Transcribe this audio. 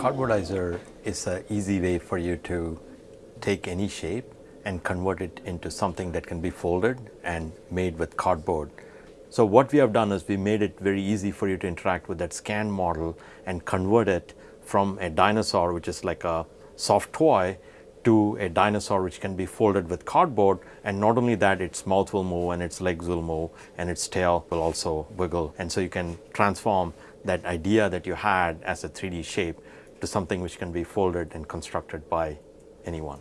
Cardboardizer is an easy way for you to take any shape and convert it into something that can be folded and made with cardboard. So what we have done is we made it very easy for you to interact with that scan model and convert it from a dinosaur, which is like a soft toy, to a dinosaur which can be folded with cardboard and not only that its mouth will move and its legs will move and its tail will also wiggle and so you can transform that idea that you had as a 3D shape to something which can be folded and constructed by anyone.